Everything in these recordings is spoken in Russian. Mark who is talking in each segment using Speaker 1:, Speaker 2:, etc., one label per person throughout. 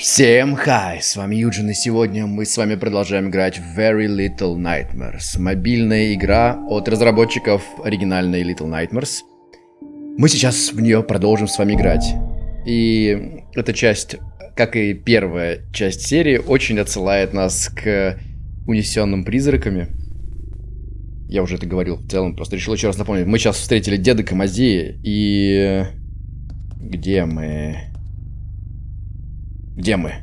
Speaker 1: Всем хай, с вами Юджин, и сегодня мы с вами продолжаем играть в Very Little Nightmares. Мобильная игра от разработчиков оригинальной Little Nightmares. Мы сейчас в нее продолжим с вами играть. И эта часть, как и первая часть серии, очень отсылает нас к унесенным призраками. Я уже это говорил в целом, просто решил еще раз напомнить. Мы сейчас встретили деда Камазея, и... Где мы? Где мы?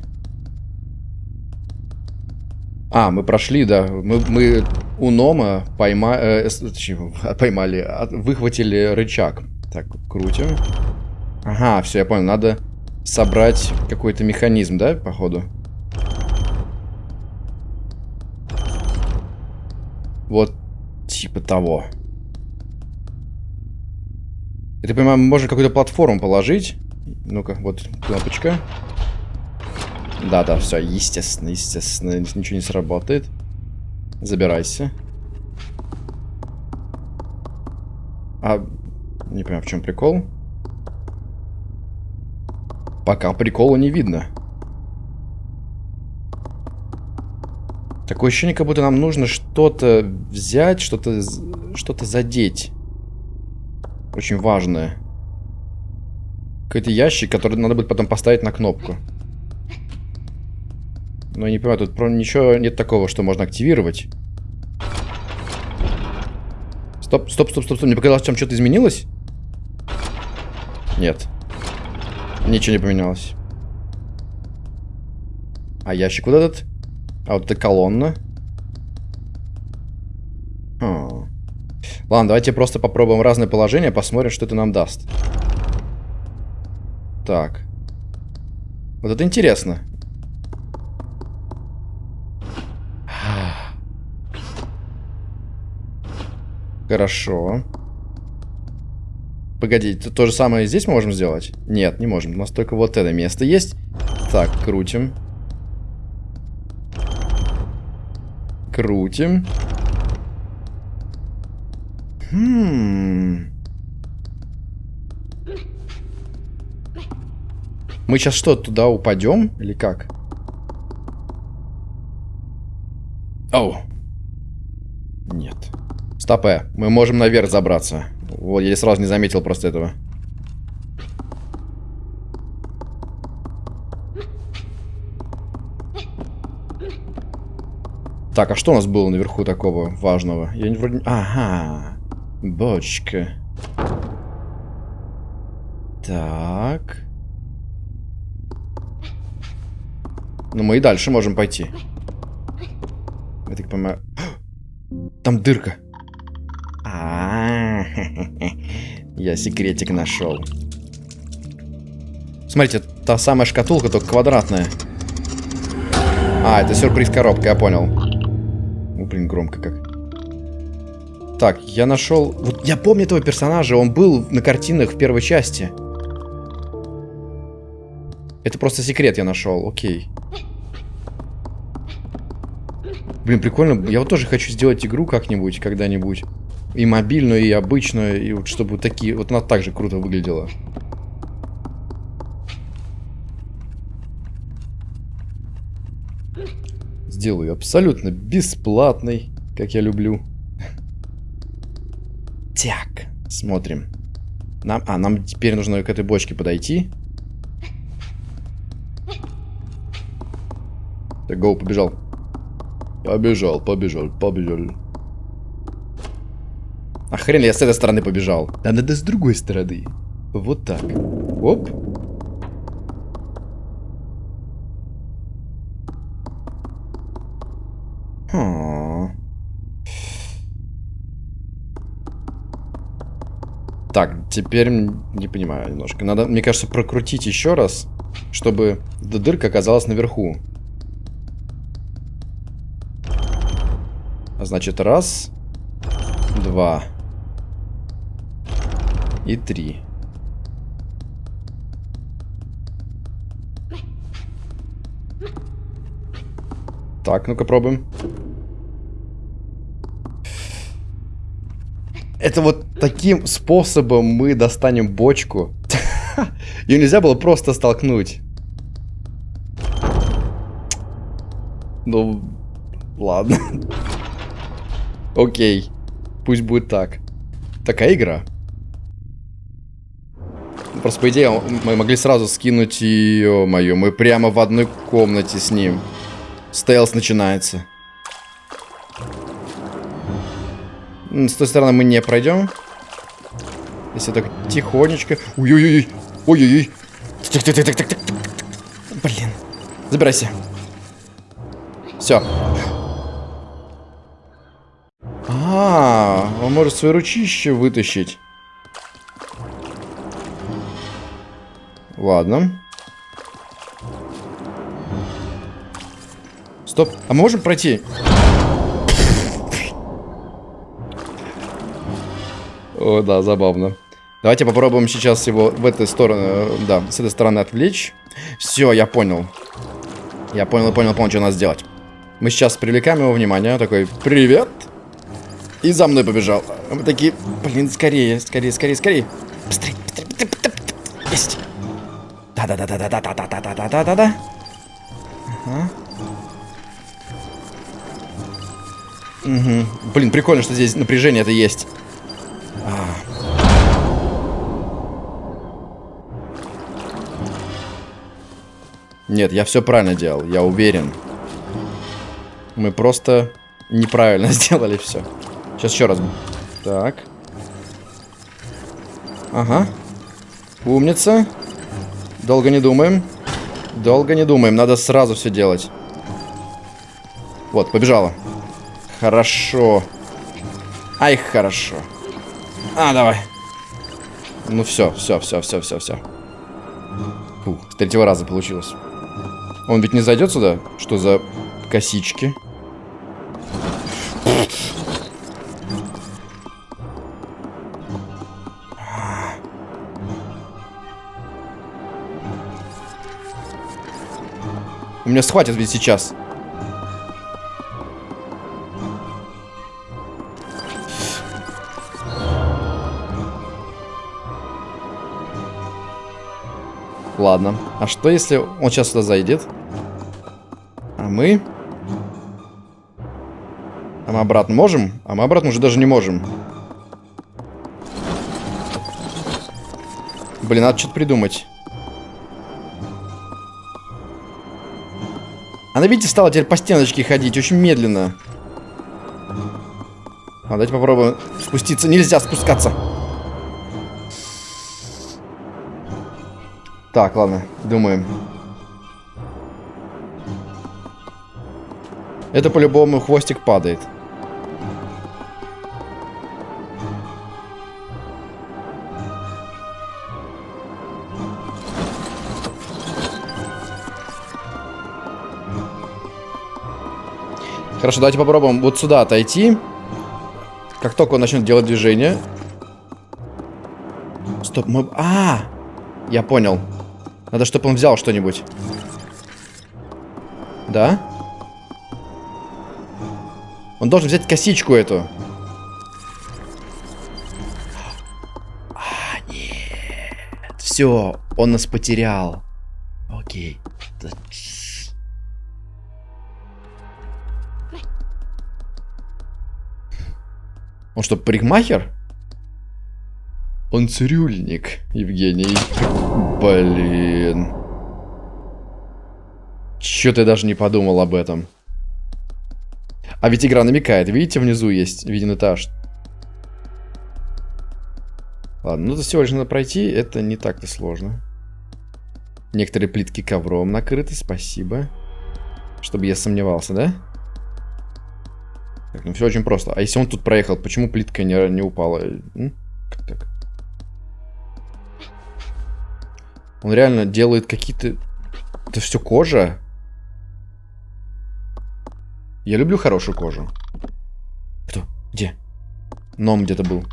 Speaker 1: А, мы прошли, да. Мы, мы у Нома пойма... э, поймали, от, выхватили рычаг. Так, крутим. Ага, все, я понял. Надо собрать какой-то механизм, да, походу? Вот, типа того. Это, понимаю, можно какую-то платформу положить. Ну-ка, вот кнопочка. Да-да, все, естественно, естественно, ничего не сработает. Забирайся. А, не понимаю, в чем прикол. Пока прикола не видно. Такое ощущение, как будто нам нужно что-то взять, что-то что-то задеть. Очень важное. Какой-то ящик, который надо будет потом поставить на кнопку. Но я не понимаю, тут ничего нет такого, что можно активировать. Стоп, стоп, стоп, стоп, стоп. Мне показалось, там что-то изменилось? Нет. Ничего не поменялось. А ящик вот этот? А вот эта колонна? А. Ладно, давайте просто попробуем разные положения, посмотрим, что это нам даст. Так. Вот это интересно. Хорошо. Погоди, то же самое здесь можем сделать? Нет, не можем. У нас только вот это место есть. Так, крутим. Крутим. Хм. Мы сейчас что, туда упадем? Или как? Оу. Стопе, мы можем наверх забраться. Вот, я сразу не заметил просто этого. Так, а что у нас было наверху такого важного? Я не вроде... Ага. Бочка. Так. Ну, мы и дальше можем пойти. Я так понимаю... Там дырка. Я секретик нашел. Смотрите, та самая шкатулка, только квадратная. А, это сюрприз коробка, я понял. О, блин, громко как. Так, я нашел... Вот я помню этого персонажа, он был на картинах в первой части. Это просто секрет я нашел, окей. Блин, прикольно. Я вот тоже хочу сделать игру как-нибудь, когда-нибудь. И мобильную, и обычную, и вот чтобы такие... Вот она так же круто выглядела. Сделаю абсолютно бесплатный, как я люблю. Так, смотрим. Нам, а, нам теперь нужно к этой бочке подойти. Так, гоу, побежал. Побежал, побежал, побежал. А хрен я с этой стороны побежал. Да надо с другой стороны. Вот так. Оп. Хм. Так, теперь не понимаю немножко. Надо, мне кажется, прокрутить еще раз, чтобы дырка оказалась наверху. А значит, раз, два, и три. Так, ну-ка пробуем. Это вот таким способом мы достанем бочку. Ее нельзя было просто столкнуть. Ну, ладно. Окей. Пусть будет так. Такая игра. Просто, по идее, мы могли сразу скинуть ее, мою. Мы прямо в одной комнате с ним. Стелс начинается. С той стороны мы не пройдем. Если так тихонечко. Ой-ой-ой. Ой-ой-ой. Блин. Забирайся. Все. А, он может свои ручище вытащить. Ладно. Стоп. А мы можем пройти? О, да, забавно. Давайте попробуем сейчас его в эту сторону, да, с этой стороны отвлечь. Все, я понял. Я понял, понял, понял, что надо сделать. Мы сейчас привлекаем его внимание. Такой, привет. И за мной побежал. Мы такие, блин, скорее, скорее, скорее, скорее. Быстрее, быстрее, быстрее, быстрее. Есть. Да-да-да-да-да-да-да-да-да-да-да-да. Ага. Угу. Блин, прикольно, что здесь напряжение это есть. А. Нет, я все правильно делал, я уверен. Мы просто неправильно сделали все. Сейчас еще раз. Так. Ага. Умница. Долго не думаем. Долго не думаем, надо сразу все делать. Вот, побежала. Хорошо. Ай, хорошо. А, давай. Ну все, все, все, все, все, все. Фух, с третьего раза получилось. Он ведь не зайдет сюда? Что за косички? У меня схватят ведь сейчас. Ладно. А что если он сейчас сюда зайдет? А мы... А мы обратно можем? А мы обратно уже даже не можем. Блин, надо что-то придумать. Она, видите, стала теперь по стеночке ходить очень медленно. А, давайте попробуем спуститься. Нельзя спускаться. Так, ладно, думаем. Это по-любому хвостик падает. Хорошо, давайте попробуем вот сюда отойти. Как только он начнет делать движение. Стоп, мы... А, я понял. Надо, чтобы он взял что-нибудь. Да? Он должен взять косичку эту. А, нет. Все, он нас потерял. Окей. Он что, парикмахер? Он цирюльник, Евгений. Блин. Чё ты даже не подумал об этом? А ведь игра намекает. Видите, внизу есть виден этаж. Ладно, ну это всего лишь надо пройти. Это не так-то сложно. Некоторые плитки ковром накрыты. Спасибо. Чтобы я сомневался, да? Так, ну все очень просто. А если он тут проехал, почему плитка не, не упала? Как так? Он реально делает какие-то... Это все кожа? Я люблю хорошую кожу. Кто? Где? Ном где-то был.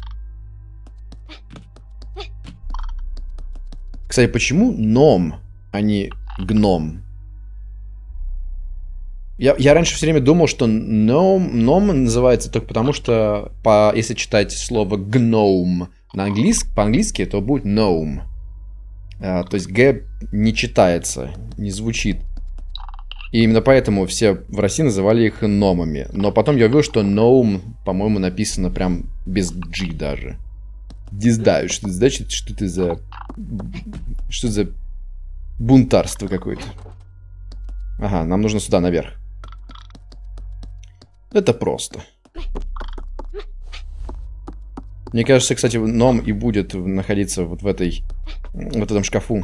Speaker 1: Кстати, почему ном, а не гном? Я, я раньше все время думал, что ном, ном называется только потому, что по, если читать слово гном на английск, по-английски, то будет gnome. А, то есть Г не читается, не звучит. И именно поэтому все в России называли их номами. Но потом я увидел, что ноум, по-моему, написано прям без G даже. Не знаю, что это значит, что это за... Что за бунтарство какое-то. Ага, нам нужно сюда, наверх. Это просто. Мне кажется, кстати, ном и будет находиться вот в этой... Вот этом шкафу.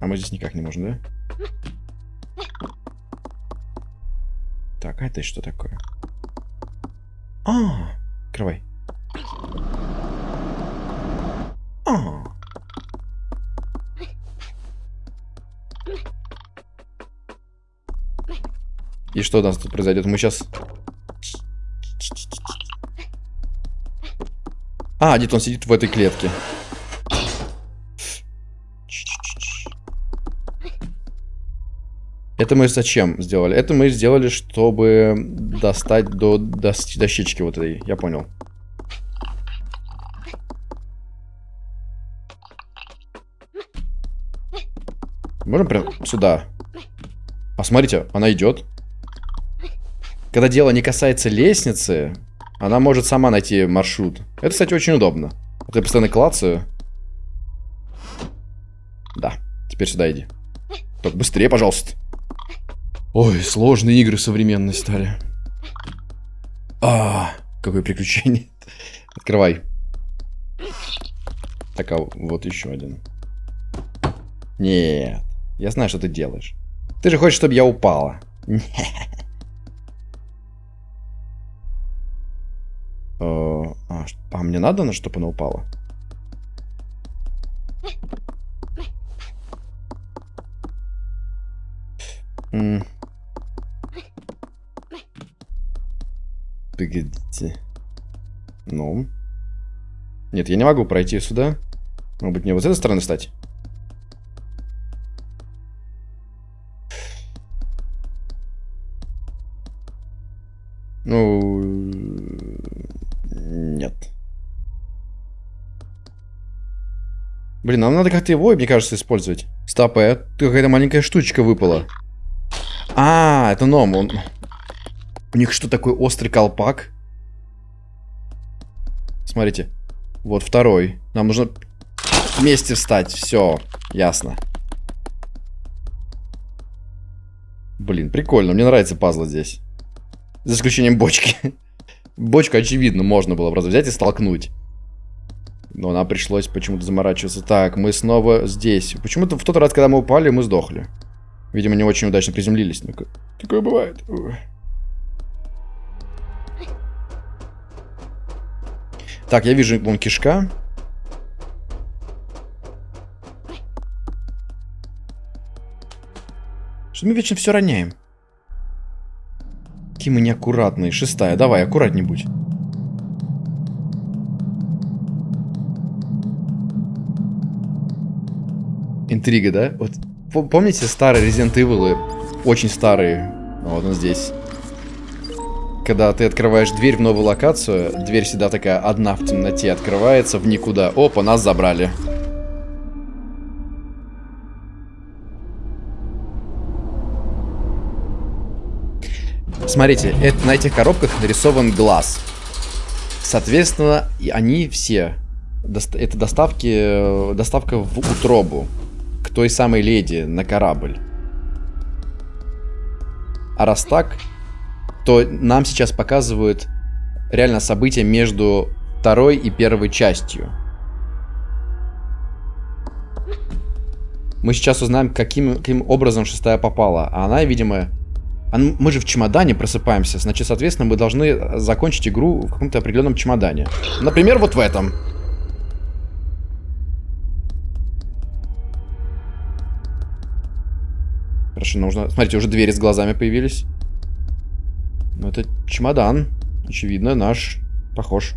Speaker 1: А мы здесь никак не можем, да? Так, а это что такое? А, открывай. А. И что у нас тут произойдет? Мы сейчас... А, где-то он сидит в этой клетке. Это мы зачем сделали? Это мы сделали, чтобы достать до дощечки вот этой. Я понял. Можем прям сюда? Посмотрите, она идет. Когда дело не касается лестницы, она может сама найти маршрут. Это, кстати, очень удобно. Вот я постоянно клацаю. Да, теперь сюда иди. Только быстрее, пожалуйста. Ой, сложные игры современные стали. А, какое приключение. Открывай. Так, а вот еще один. Нет, я знаю, что ты делаешь. Ты же хочешь, чтобы я упала. а, а мне надо, на чтобы она упала? Погодите. Ну. Нет, я не могу пройти сюда. Может быть, мне вот с этой стороны встать? Ну... Нет. Блин, нам надо как-то его, мне кажется, использовать. Стоп, а какая-то маленькая штучка выпала. А, это ном. Он... У них что, такой острый колпак? Смотрите. Вот второй. Нам нужно вместе встать. Все, ясно. Блин, прикольно. Мне нравится пазл здесь. За исключением бочки. Бочку, очевидно, можно было просто взять и столкнуть. Но нам пришлось почему-то заморачиваться. Так, мы снова здесь. Почему-то в тот раз, когда мы упали, мы сдохли. Видимо, не очень удачно приземлились. Ну такое бывает. Так, я вижу вон кишка. Что мы вечно все роняем? Какие мы неаккуратные. Шестая, давай, аккуратней будь. Интрига, да? Вот помните старые Resident Evil? Очень старые. Вот он здесь. Когда ты открываешь дверь в новую локацию, дверь всегда такая одна в темноте открывается в никуда. Опа, нас забрали. Смотрите, это, на этих коробках нарисован глаз. Соответственно, они все... Это доставки, доставка в утробу. Той самой леди на корабль. А раз так, то нам сейчас показывают реально события между второй и первой частью. Мы сейчас узнаем, каким, каким образом шестая попала. А она, видимо... Мы же в чемодане просыпаемся. Значит, соответственно, мы должны закончить игру в каком-то определенном чемодане. Например, вот в этом. Хорошо, нужно... Смотрите, уже двери с глазами появились. Ну, это чемодан. Очевидно, наш. Похож.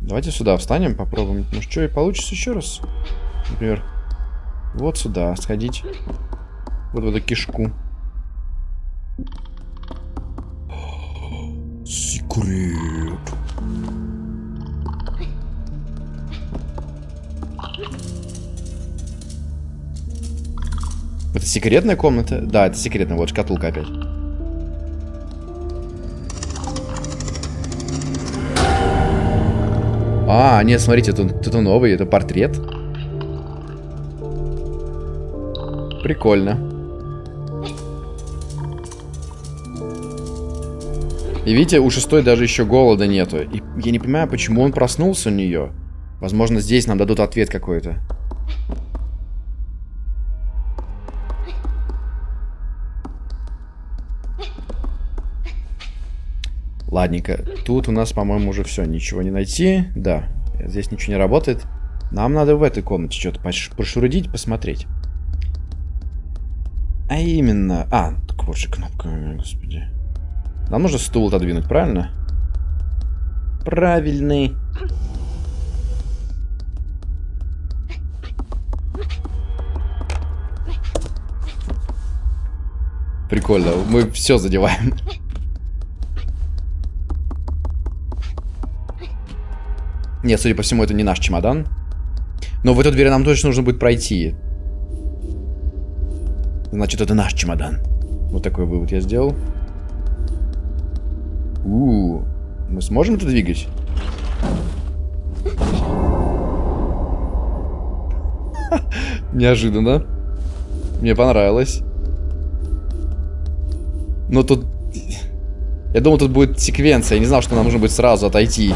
Speaker 1: Давайте сюда встанем, попробуем. Может, что и получится еще раз. Например, вот сюда сходить. Вот в эту кишку. Секрет. Секретная комната? Да, это секретная. Вот шкатулка опять. А, нет, смотрите, тут, тут новый, это портрет. Прикольно. И видите, у шестой даже еще голода нету. И я не понимаю, почему он проснулся у нее. Возможно, здесь нам дадут ответ какой-то. Ладненько. Тут у нас, по-моему, уже все. Ничего не найти. Да. Здесь ничего не работает. Нам надо в этой комнате что-то пошурудить, посмотреть. А именно... А, так вот же кнопка, господи. Нам нужно стул отодвинуть, правильно? Правильный. Прикольно, мы все задеваем. Нет, судя по всему, это не наш чемодан. Но в эту дверь нам точно нужно будет пройти. Значит, это наш чемодан. Вот такой вывод я сделал. У, -у, -у. мы сможем это двигать? Неожиданно. Мне понравилось. Но тут... Я думал, тут будет секвенция. Я не знал, что нам нужно будет сразу отойти.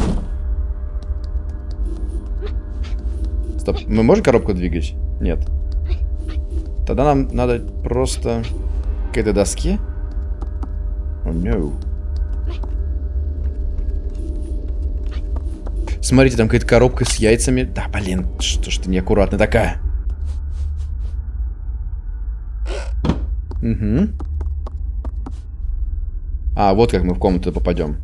Speaker 1: Стоп, мы можем коробку двигать? Нет. Тогда нам надо просто к этой доске. Oh, no. Смотрите, там какая-то коробка с яйцами. Да, блин, что ж ты неаккуратная такая. Угу. А, вот как мы в комнату попадем.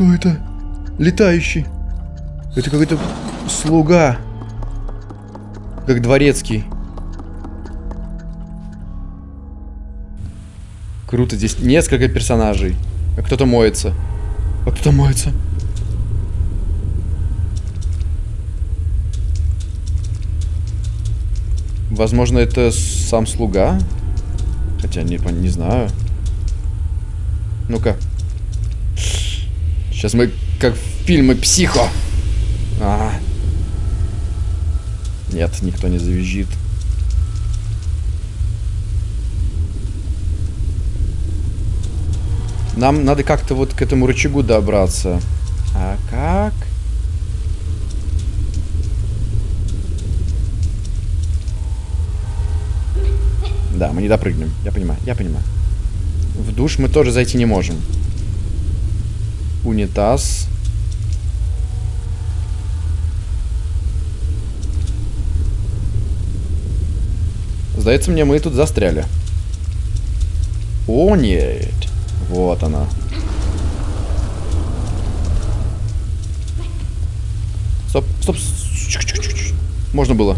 Speaker 1: Кто это? Летающий. Это какой-то слуга. Как дворецкий. Круто, здесь несколько персонажей. А кто-то моется. А кто-то моется. Возможно, это сам слуга. Хотя не, не знаю. Ну-ка. Сейчас мы как в фильме «Психо». А. Нет, никто не завизжит. Нам надо как-то вот к этому рычагу добраться. А как? Да, мы не допрыгнем. Я понимаю, я понимаю. В душ мы тоже зайти не можем унитаз. Сдается мне, мы тут застряли. О, нет. Вот она. Стоп, стоп. Можно было.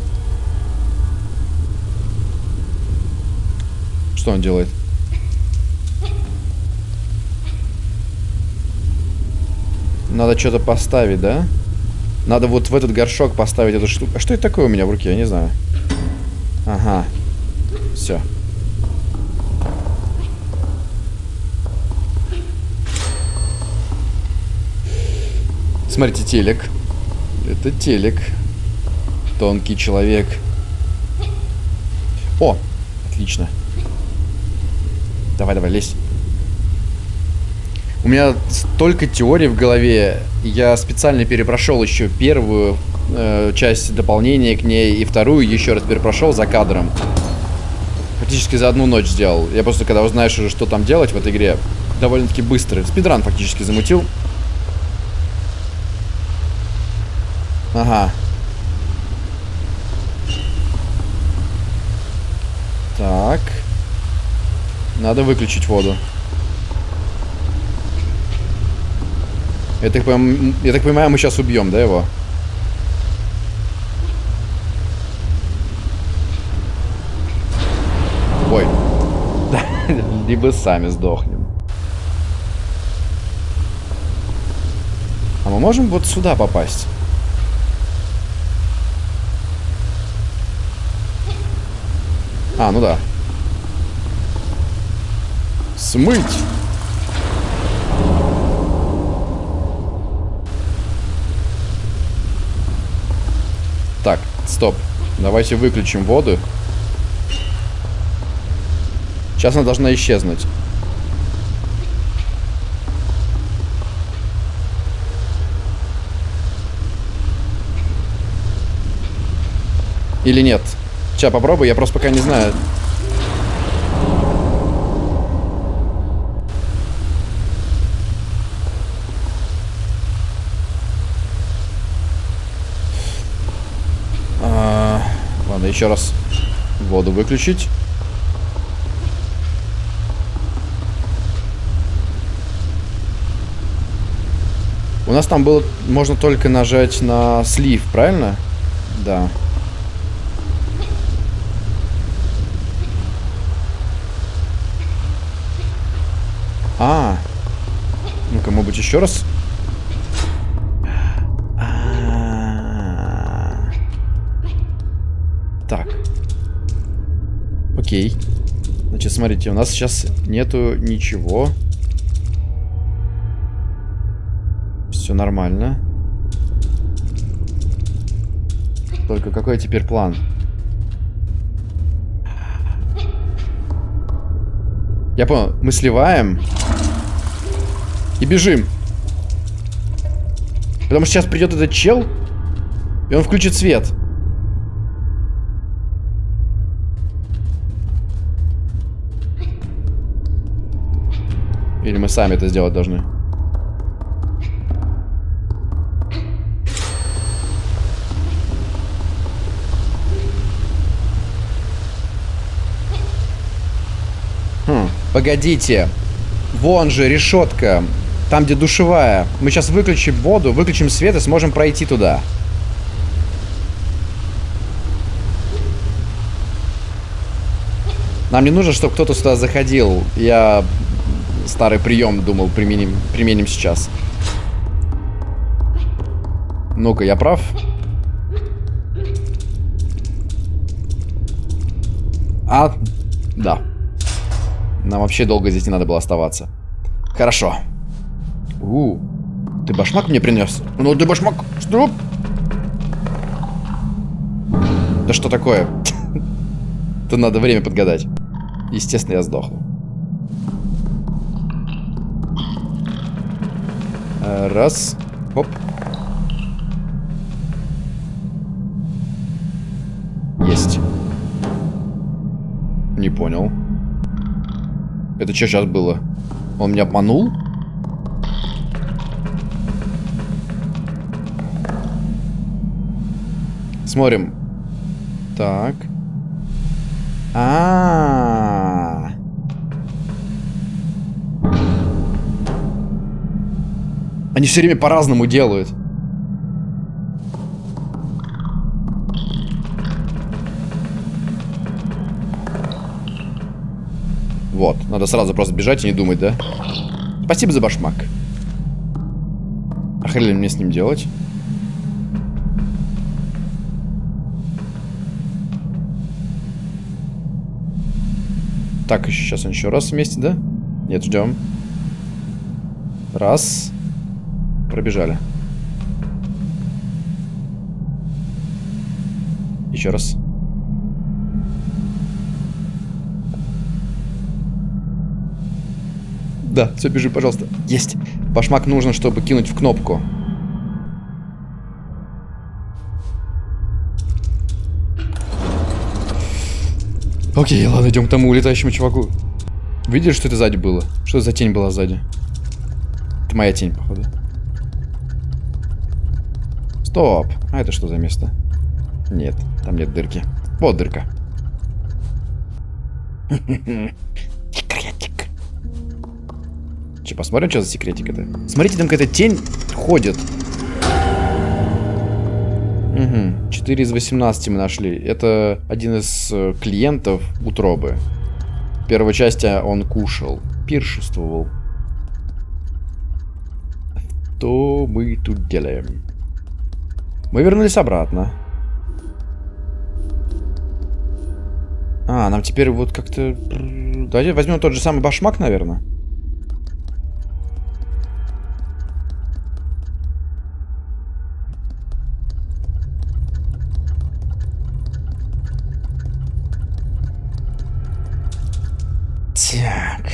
Speaker 1: Что он делает? Надо что-то поставить, да? Надо вот в этот горшок поставить эту штуку. А что это такое у меня в руке? Я не знаю. Ага. Все. Смотрите, телек. Это телек. Тонкий человек. О, отлично. Давай, давай, лезь. У меня столько теорий в голове. Я специально перепрошел еще первую э, часть дополнения к ней и вторую еще раз перепрошел за кадром. Фактически за одну ночь сделал. Я просто, когда узнаешь уже, что там делать в этой игре, довольно-таки быстро. Спидран фактически замутил. Ага. Так. Надо выключить воду. Я так, понимаю, я так понимаю, мы сейчас убьем, да, его? Ой. Либо сами сдохнем. А мы можем вот сюда попасть? А, ну да. Смыть! Стоп. Давайте выключим воду. Сейчас она должна исчезнуть. Или нет? Сейчас попробую, я просто пока не знаю. А, ладно, еще раз воду выключить. У нас там было, можно только нажать на слив, правильно? Да. А, ну-ка, может быть, еще раз? Окей. Значит, смотрите, у нас сейчас нету ничего. Все нормально. Только какой теперь план? Я понял. Мы сливаем. И бежим. Потому что сейчас придет этот чел, и он включит свет. Или мы сами это сделать должны? Хм, погодите. Вон же решетка. Там, где душевая. Мы сейчас выключим воду, выключим свет и сможем пройти туда. Нам не нужно, чтобы кто-то сюда заходил. Я старый прием думал применим, применим сейчас. Ну-ка, я прав? А, да. Нам вообще долго здесь не надо было оставаться. Хорошо. У, ты башмак мне принес? Ну ты башмак. Что? Да что такое? Тут надо время подгадать. Естественно, я сдохну. Раз. Оп. Есть. Не понял. Это что сейчас было? Он меня обманул? Смотрим. Так. А, -а, Они все время по-разному делают. Вот, надо сразу просто бежать и не думать, да? Спасибо за башмак. А хрен мне с ним делать? Так, сейчас он еще раз вместе, да? Нет, ждем. Раз. Пробежали. Еще раз. Да, все, бежи, пожалуйста. Есть. Башмак нужно, чтобы кинуть в кнопку. Окей, ладно, идем к тому улетающему чуваку. Видишь, что это сзади было? Что за тень была сзади? Это моя тень, походу. Стоп. А это что за место? Нет, там нет дырки. Вот дырка. Секретик. Че, посмотрим, что за секретик это? Смотрите, там какая-то тень ходит. Угу. 4 из 18 мы нашли. Это один из э, клиентов утробы. В первой части он кушал, пиршествовал. Что мы тут делаем? Мы вернулись обратно. А, нам теперь вот как-то... Давайте возьмем тот же самый башмак, наверное. Так.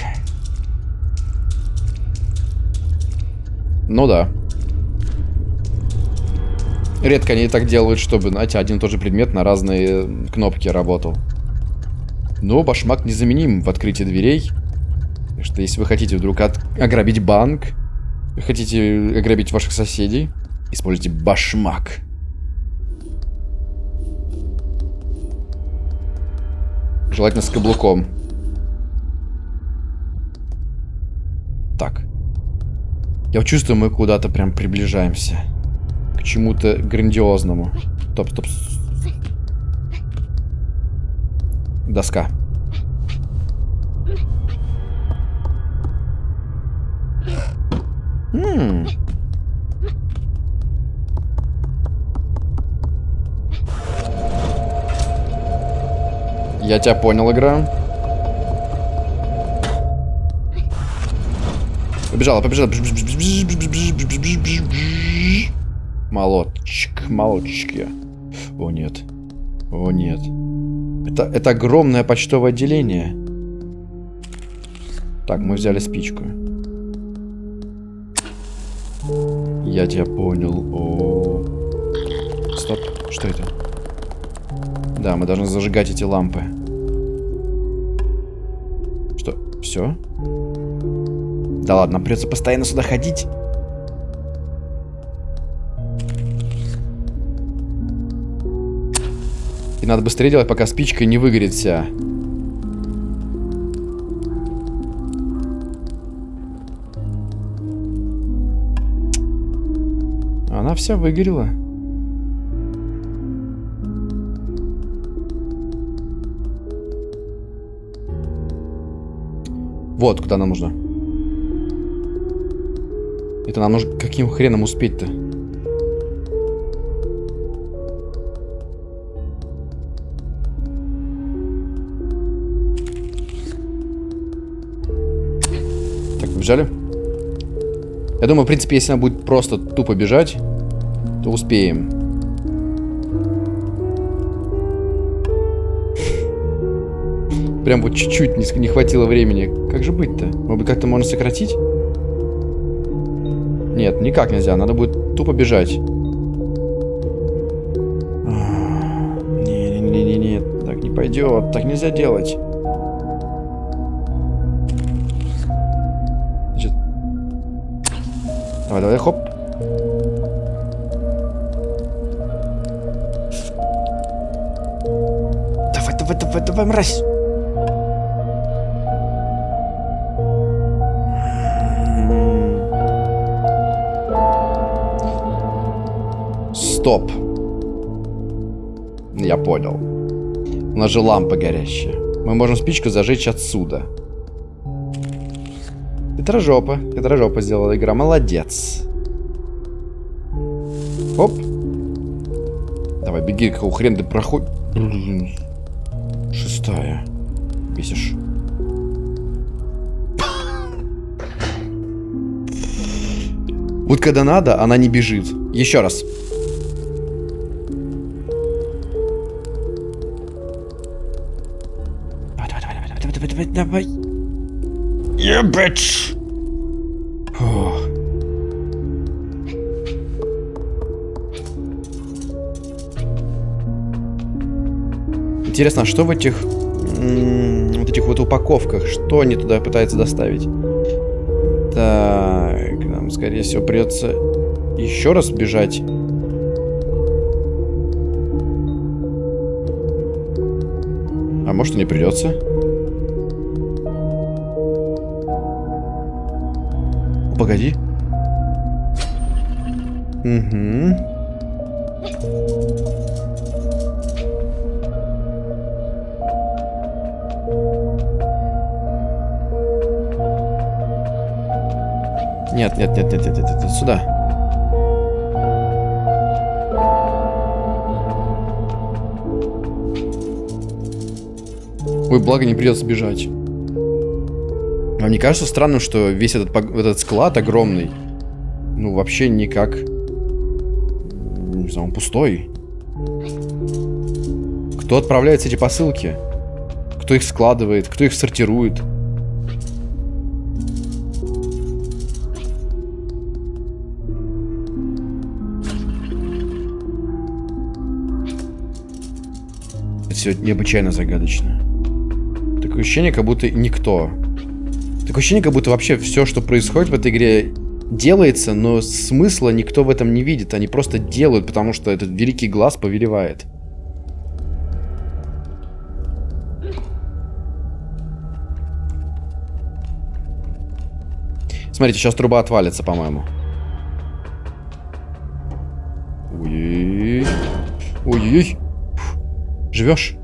Speaker 1: Ну да. Редко они так делают, чтобы, знаете, один и тот же предмет на разные кнопки работал. Но башмак незаменим в открытии дверей. Так что если вы хотите вдруг от... ограбить банк, хотите ограбить ваших соседей, используйте башмак. Желательно с каблуком. Так. Я чувствую, мы куда-то прям приближаемся. Чему-то грандиозному. Стоп, стоп. Доска. -м. Я тебя понял, игра. Побежала, побежала. Молотчик я. О, нет. О, нет. Это, это огромное почтовое отделение. Так, мы взяли спичку. Я тебя понял. О, Стоп, что это? Да, мы должны зажигать эти лампы. Что? Все? Да ладно, придется постоянно сюда ходить. Надо быстрее делать, пока спичка не выгорит вся. Она вся выгорела. Вот, куда нам нужно. Это нам нужно каким хреном успеть-то? Побежали? Я думаю, в принципе, если она будет просто тупо бежать, то успеем. Прям вот чуть-чуть не, хватило времени. Как же быть-то? Может быть, как-то можно сократить? Нет, никак нельзя. Надо будет тупо бежать. Не-не-не-не, так не пойдет. Так нельзя делать. Давай, давай, хоп. Давай, давай, давай, давай, мразь. Стоп. Я понял. У нас же лампа горящая. Мы можем спичку зажечь отсюда. Хитрожопа. Хитрожопа сделала игра. Молодец. Оп. Давай, беги, какого хрен ты проходишь. Шестая. Бесишь. Вот когда надо, она не бежит. Еще раз. давай. Yeah, bitch. Интересно, а что в этих вот этих вот упаковках? Что они туда пытаются доставить? Так, нам, скорее всего, придется еще раз бежать. А может и не придется? Погоди. Угу. Нет, нет, нет, нет, нет, нет, нет, сюда. Ой, благо не придется бежать. Вам не кажется странным, что весь этот, этот склад огромный, ну, вообще никак... Не знаю, он пустой. Кто отправляет эти посылки? Кто их складывает? Кто их сортирует? Все необычайно загадочно. Такое ощущение, как будто никто. Такое ощущение, как будто вообще все, что происходит в этой игре, делается, но смысла никто в этом не видит. Они просто делают, потому что этот великий глаз повелевает. Смотрите, сейчас труба отвалится, по-моему. Ой-ой-ой. Живешь?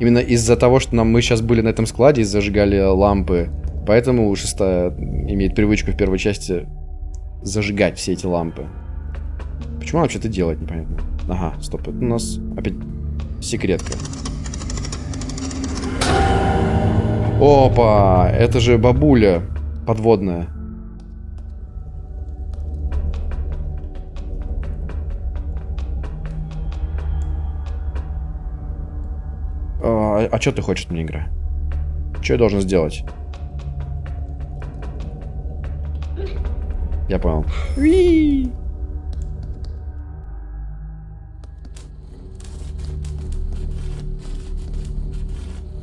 Speaker 1: Именно из-за того, что нам, мы сейчас были на этом складе и зажигали лампы, поэтому шестая имеет привычку в первой части зажигать все эти лампы. Почему она вообще это делает, непонятно. Ага, стоп, это у нас опять секретка. Опа, это же бабуля подводная. А, а что ты хочешь от меня, игра? Что я должен сделать? Я понял.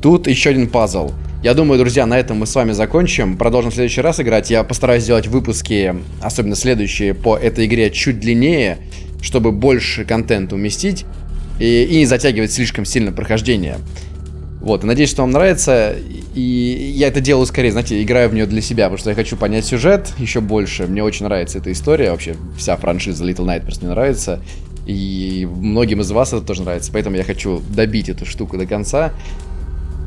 Speaker 1: Тут еще один пазл. Я думаю, друзья, на этом мы с вами закончим. Продолжим в следующий раз играть. Я постараюсь сделать выпуски, особенно следующие, по этой игре чуть длиннее, чтобы больше контента уместить и, и не затягивать слишком сильно прохождение. Вот, надеюсь, что вам нравится. И я это делаю скорее, знаете, играю в нее для себя, потому что я хочу понять сюжет еще больше. Мне очень нравится эта история, вообще вся франшиза Little Nightmares мне нравится. И многим из вас это тоже нравится, поэтому я хочу добить эту штуку до конца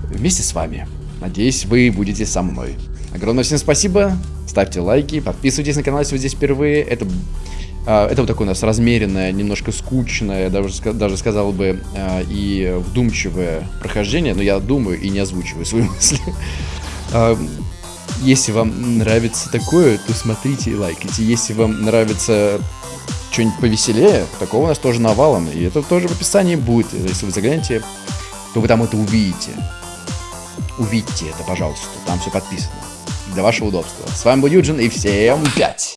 Speaker 1: вместе с вами. Надеюсь, вы будете со мной. Огромное всем спасибо, ставьте лайки, подписывайтесь на канал, если вы здесь впервые. Это это вот такое у нас размеренное, немножко скучное, даже, даже сказал бы, а, и вдумчивое прохождение, но я думаю и не озвучиваю свои мысли. А, если вам нравится такое, то смотрите и лайкайте. Если вам нравится что-нибудь повеселее, такого у нас тоже навалом. И это тоже в описании будет. Если вы заглянете, то вы там это увидите. Увидите это, пожалуйста. Там все подписано. Для вашего удобства. С вами был Юджин и всем пять!